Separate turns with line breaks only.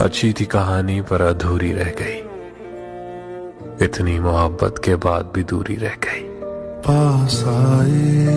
अच्छी थी कहानी पर अधूरी रह गई। इतनी मोहब्बत के बाद भी दूरी रह गई।
पास आए